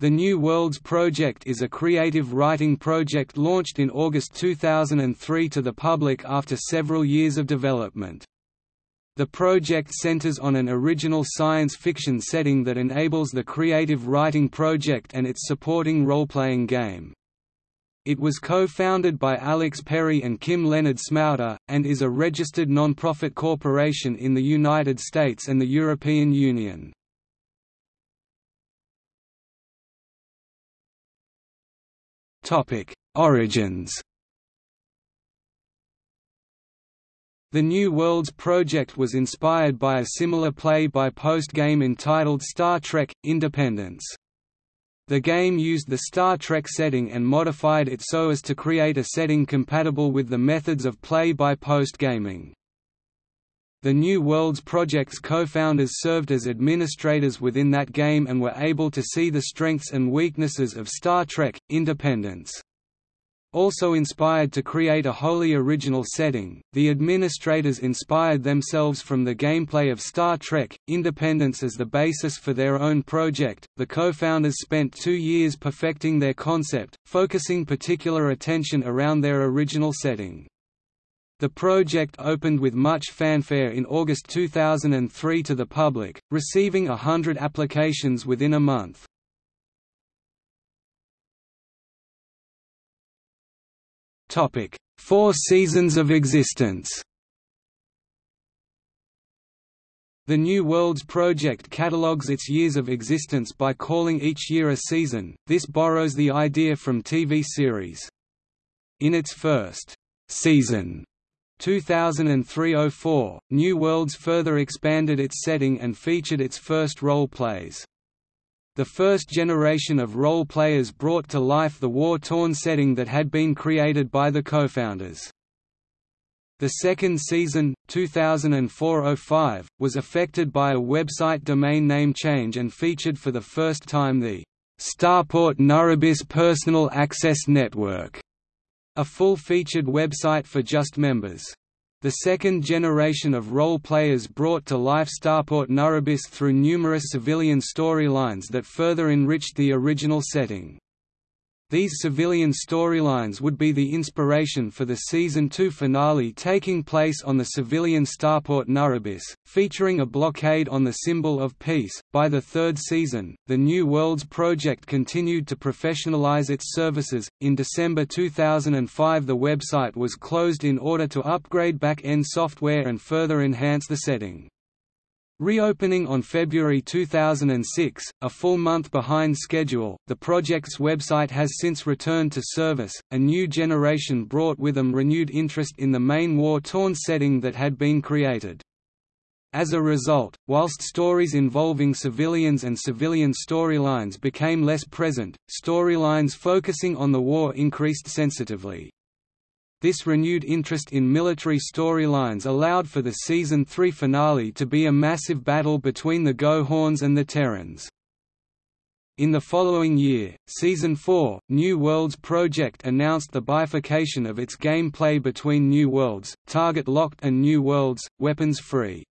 The New Worlds Project is a creative writing project launched in August 2003 to the public after several years of development. The project centers on an original science fiction setting that enables the creative writing project and its supporting role-playing game. It was co-founded by Alex Perry and Kim Leonard Smouter, and is a registered non-profit corporation in the United States and the European Union. Origins The New Worlds project was inspired by a similar play-by-post game entitled Star Trek – Independence. The game used the Star Trek setting and modified it so as to create a setting compatible with the methods of play-by-post gaming. The New Worlds Project's co-founders served as administrators within that game and were able to see the strengths and weaknesses of Star Trek – Independence. Also inspired to create a wholly original setting, the administrators inspired themselves from the gameplay of Star Trek Independence as the basis for their own project. The co founders spent two years perfecting their concept, focusing particular attention around their original setting. The project opened with much fanfare in August 2003 to the public, receiving a hundred applications within a month. Four seasons of existence The New Worlds Project catalogues its years of existence by calling each year a season, this borrows the idea from TV series. In its first season, 2003–04, New Worlds further expanded its setting and featured its first role-plays. The first generation of role-players brought to life the war-torn setting that had been created by the co-founders. The second season, 2004–05, was affected by a website domain name change and featured for the first time the Starport Nuribis Personal Access Network a full-featured website for just members. The second generation of role players brought to life Starport Nuribis through numerous civilian storylines that further enriched the original setting. These civilian storylines would be the inspiration for the Season 2 finale taking place on the civilian starport Nuribis, featuring a blockade on the symbol of peace. By the third season, the New Worlds project continued to professionalize its services. In December 2005, the website was closed in order to upgrade back end software and further enhance the setting. Reopening on February 2006, a full month behind schedule, the project's website has since returned to service. A new generation brought with them renewed interest in the main war torn setting that had been created. As a result, whilst stories involving civilians and civilian storylines became less present, storylines focusing on the war increased sensitively. This renewed interest in military storylines allowed for the Season 3 finale to be a massive battle between the Gohorns and the Terrans. In the following year, Season 4, New Worlds Project announced the bifurcation of its gameplay between New Worlds, target-locked and New Worlds, weapons-free.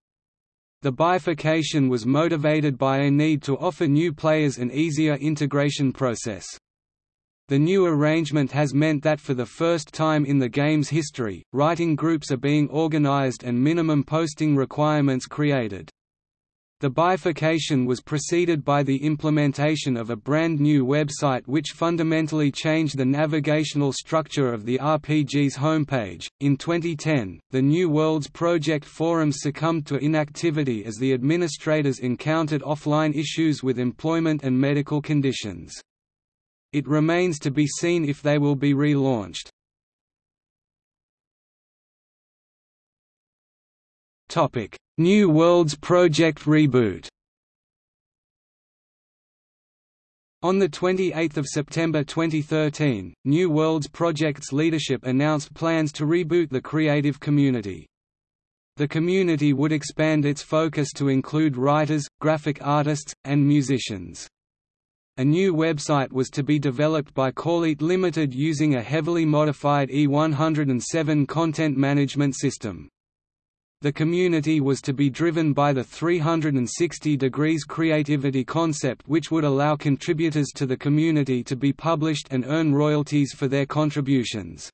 The bifurcation was motivated by a need to offer new players an easier integration process. The new arrangement has meant that for the first time in the game's history, writing groups are being organized and minimum posting requirements created. The bifurcation was preceded by the implementation of a brand new website which fundamentally changed the navigational structure of the RPG's homepage. In 2010, the New Worlds Project forums succumbed to inactivity as the administrators encountered offline issues with employment and medical conditions. It remains to be seen if they will be relaunched. Topic: New Worlds Project reboot. On 28 September 2013, New Worlds Project's leadership announced plans to reboot the creative community. The community would expand its focus to include writers, graphic artists, and musicians. A new website was to be developed by Corelite Limited using a heavily modified E107 content management system. The community was to be driven by the 360 degrees creativity concept which would allow contributors to the community to be published and earn royalties for their contributions.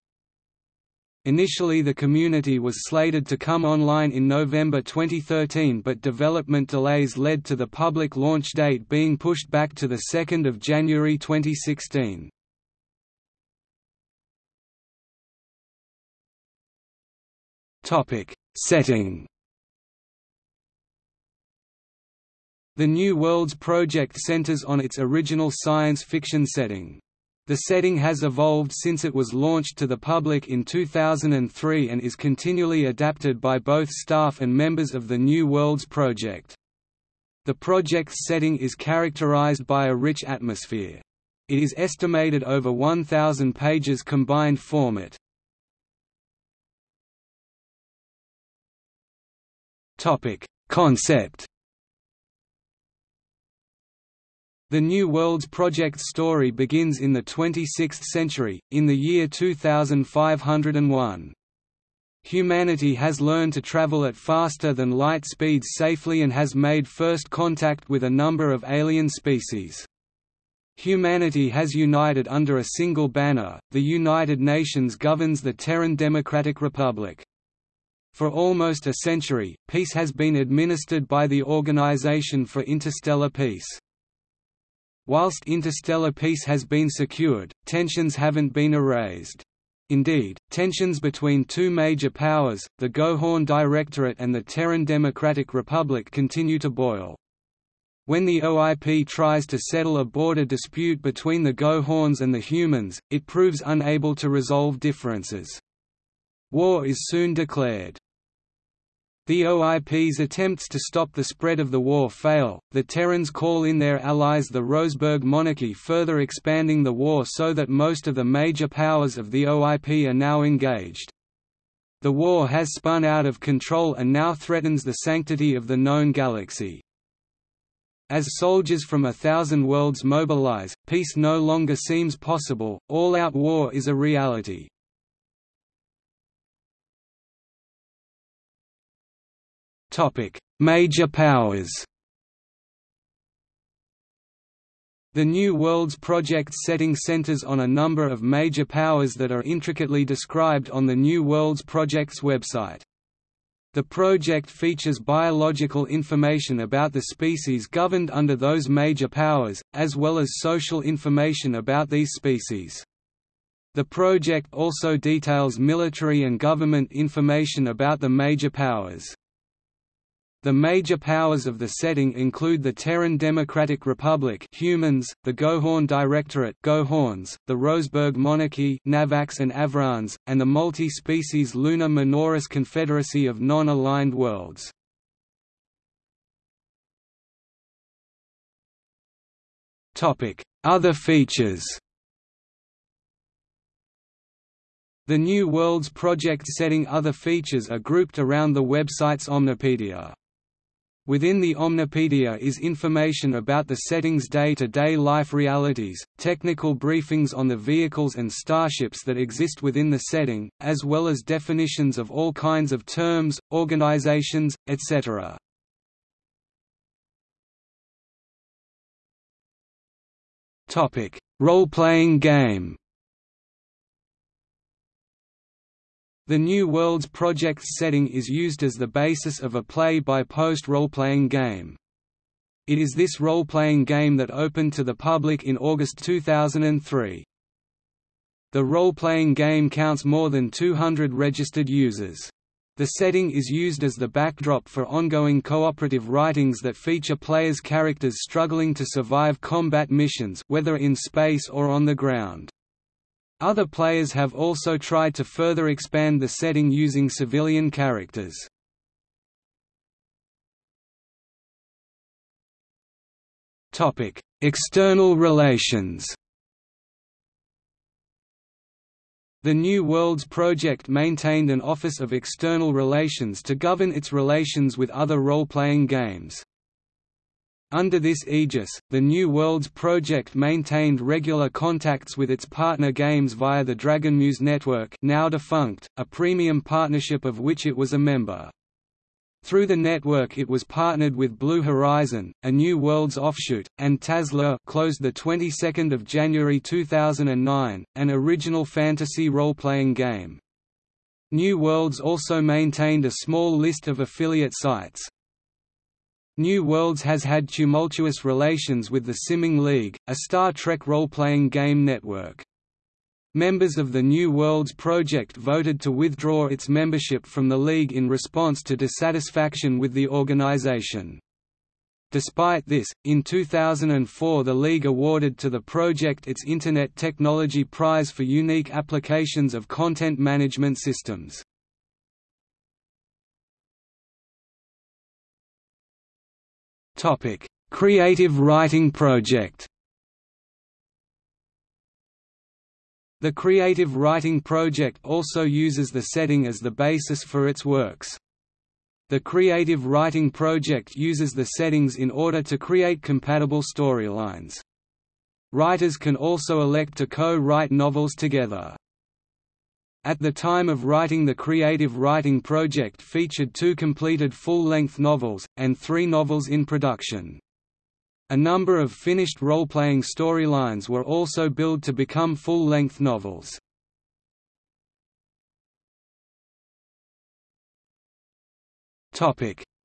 Initially the community was slated to come online in November 2013 but development delays led to the public launch date being pushed back to 2 January 2016. Setting The New Worlds project centers on its original science fiction setting. The setting has evolved since it was launched to the public in 2003 and is continually adapted by both staff and members of the New Worlds project. The project's setting is characterized by a rich atmosphere. It is estimated over 1,000 pages combined format. Concept The New Worlds Project's story begins in the 26th century, in the year 2501. Humanity has learned to travel at faster than light speeds safely and has made first contact with a number of alien species. Humanity has united under a single banner, the United Nations governs the Terran Democratic Republic. For almost a century, peace has been administered by the Organization for Interstellar Peace. Whilst interstellar peace has been secured, tensions haven't been erased. Indeed, tensions between two major powers, the Gohorn Directorate and the Terran Democratic Republic continue to boil. When the OIP tries to settle a border dispute between the Gohorns and the humans, it proves unable to resolve differences. War is soon declared. The OIP's attempts to stop the spread of the war fail, the Terrans call in their allies the Roseburg monarchy further expanding the war so that most of the major powers of the OIP are now engaged. The war has spun out of control and now threatens the sanctity of the known galaxy. As soldiers from a thousand worlds mobilize, peace no longer seems possible, all-out war is a reality. Topic: Major powers. The New Worlds project setting centers on a number of major powers that are intricately described on the New Worlds Project's website. The project features biological information about the species governed under those major powers, as well as social information about these species. The project also details military and government information about the major powers. The major powers of the setting include the Terran Democratic Republic humans, the Gohorn Directorate Gohorns, the Roseburg Monarchy Navax and Avrans, and the multi-species Lunar Minoris Confederacy of Non-Aligned Worlds. Other features The New Worlds project setting other features are grouped around the website's Omnipedia. Within the Omnipedia is information about the setting's day-to-day -day life realities, technical briefings on the vehicles and starships that exist within the setting, as well as definitions of all kinds of terms, organizations, etc. Role-playing game The New Worlds project's setting is used as the basis of a play-by-post role-playing game. It is this role-playing game that opened to the public in August 2003. The role-playing game counts more than 200 registered users. The setting is used as the backdrop for ongoing cooperative writings that feature players' characters struggling to survive combat missions whether in space or on the ground. Other players have also tried to further expand the setting using civilian characters. External relations The New Worlds Project maintained an Office of External Relations to govern its relations with other role-playing games. Under this aegis, the New Worlds project maintained regular contacts with its partner games via the Dragonmuse network now defunct, a premium partnership of which it was a member. Through the network it was partnered with Blue Horizon, a New Worlds offshoot, and TAS closed the 22nd of January 2009, an original fantasy role-playing game. New Worlds also maintained a small list of affiliate sites. New Worlds has had tumultuous relations with the Simming League, a Star Trek role-playing game network. Members of the New Worlds project voted to withdraw its membership from the League in response to dissatisfaction with the organization. Despite this, in 2004 the League awarded to the project its Internet Technology Prize for unique applications of content management systems. Creative Writing Project The Creative Writing Project also uses the setting as the basis for its works. The Creative Writing Project uses the settings in order to create compatible storylines. Writers can also elect to co-write novels together. At the time of writing the Creative Writing Project featured two completed full-length novels, and three novels in production. A number of finished role-playing storylines were also billed to become full-length novels.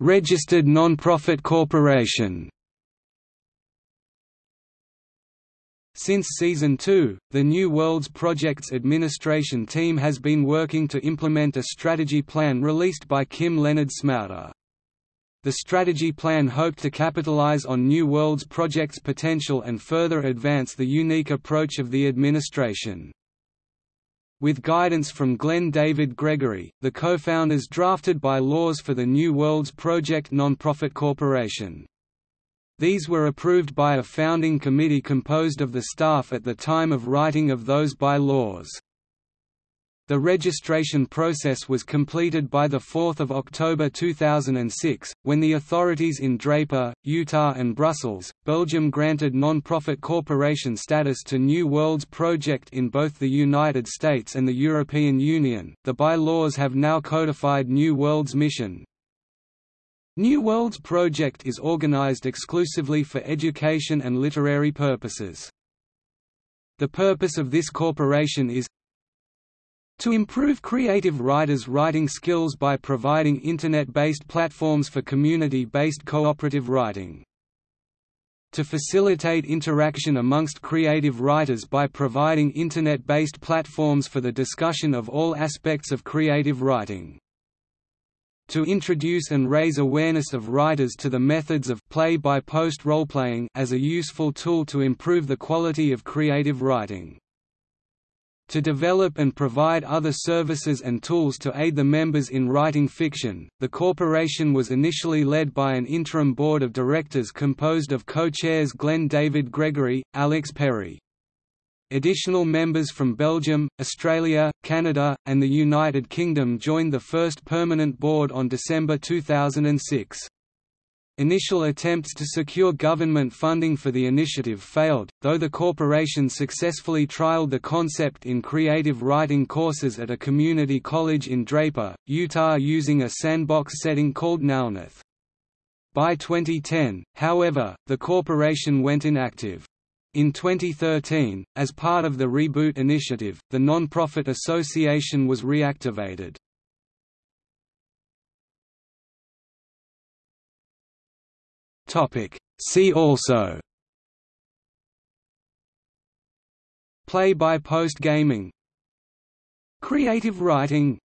Registered non-profit corporation. Since Season 2, the New Worlds Project's administration team has been working to implement a strategy plan released by Kim Leonard Smouter. The strategy plan hoped to capitalize on New Worlds project's potential and further advance the unique approach of the administration. With guidance from Glenn David Gregory, the co-founders drafted by laws for the New Worlds Project nonprofit corporation. These were approved by a founding committee composed of the staff at the time of writing of those by-laws. The registration process was completed by 4 October 2006, when the authorities in Draper, Utah and Brussels, Belgium granted non-profit corporation status to New Worlds Project in both the United States and the European Union. The bylaws have now codified New Worlds mission. New Worlds Project is organized exclusively for education and literary purposes. The purpose of this corporation is to improve creative writers' writing skills by providing Internet-based platforms for community-based cooperative writing. To facilitate interaction amongst creative writers by providing Internet-based platforms for the discussion of all aspects of creative writing. To introduce and raise awareness of writers to the methods of play-by-post roleplaying as a useful tool to improve the quality of creative writing to develop and provide other services and tools to aid the members in writing fiction. The corporation was initially led by an interim board of directors composed of co-chairs Glenn David Gregory, Alex Perry. Additional members from Belgium, Australia, Canada, and the United Kingdom joined the first permanent board on December 2006. Initial attempts to secure government funding for the initiative failed, though the corporation successfully trialed the concept in creative writing courses at a community college in Draper, Utah using a sandbox setting called Nownath. By 2010, however, the corporation went inactive. In 2013, as part of the Reboot initiative, the non-profit association was reactivated. Topic. See also Play-by-post gaming Creative writing